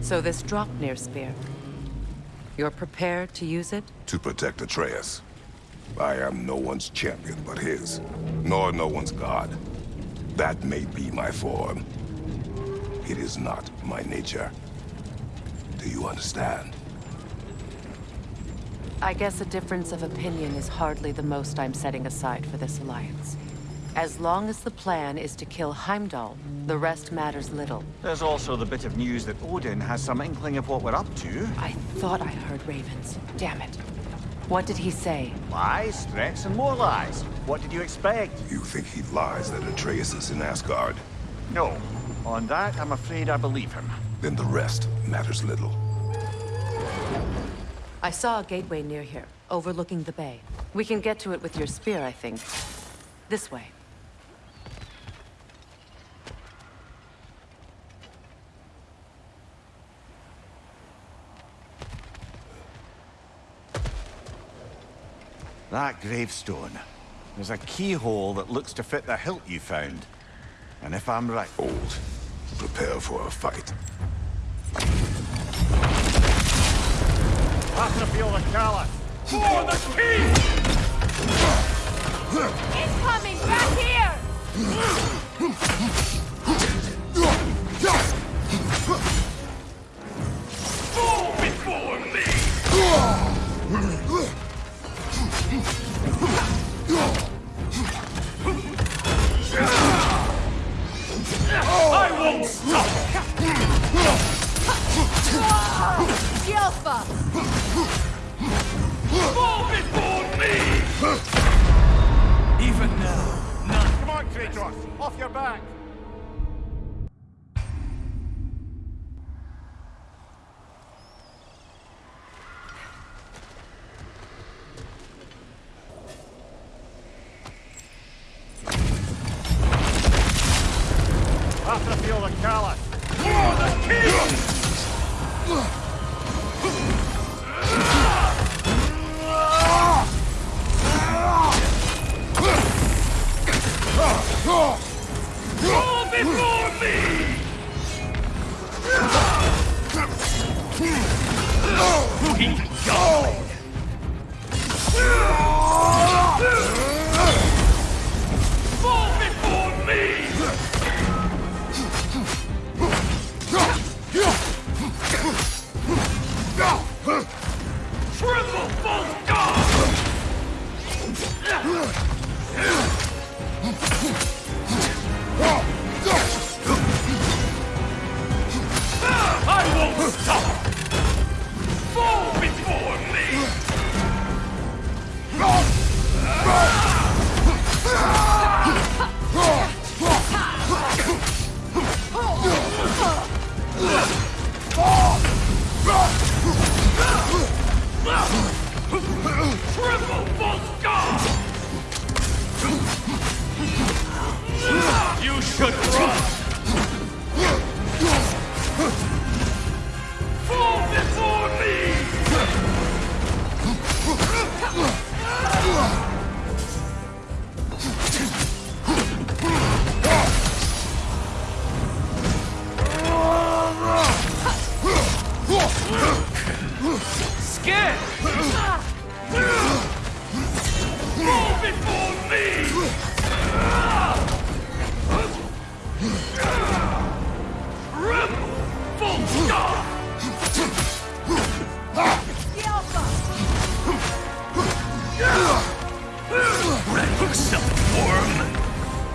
So this Draupnir spear. You're prepared to use it? To protect Atreus. I am no one's champion but his, nor no one's god. That may be my form. It is not my nature. Do you understand? I guess a difference of opinion is hardly the most I'm setting aside for this alliance. As long as the plan is to kill Heimdall, the rest matters little. There's also the bit of news that Odin has some inkling of what we're up to. I thought I heard ravens. Damn it. What did he say? Lies, threats, and more lies. What did you expect? You think he lies that Atreus is in Asgard? No. On that, I'm afraid I believe him. Then the rest matters little. I saw a gateway near here, overlooking the bay. We can get to it with your spear, I think. This way. That gravestone. There's a keyhole that looks to fit the hilt you found. And if I'm right... Old. Prepare for a fight. Patrafil the Callus! For the king! Come! Off your back! Patrafil the Callus! For the king!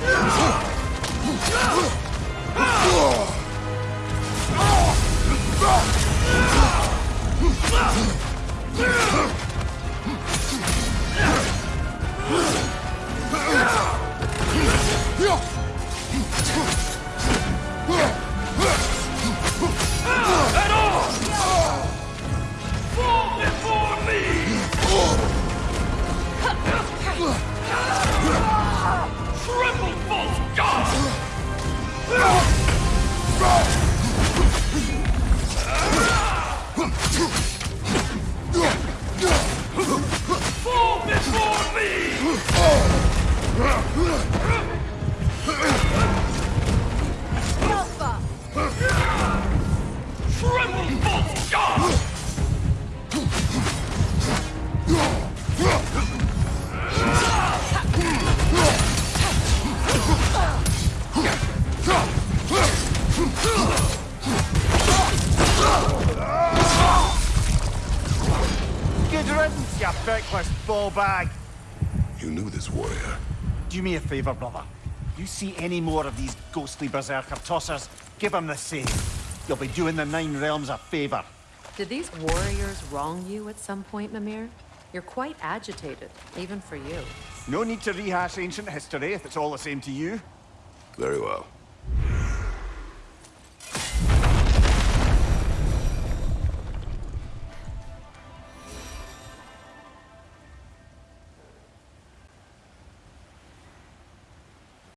Worm! At you ball bag. You knew this warrior. Do me a favour, brother. You see any more of these ghostly berserker tossers, give them the same. You'll be doing the Nine Realms a favour. Did these warriors wrong you at some point, Mimir? You're quite agitated, even for you. No need to rehash ancient history if it's all the same to you. Very well.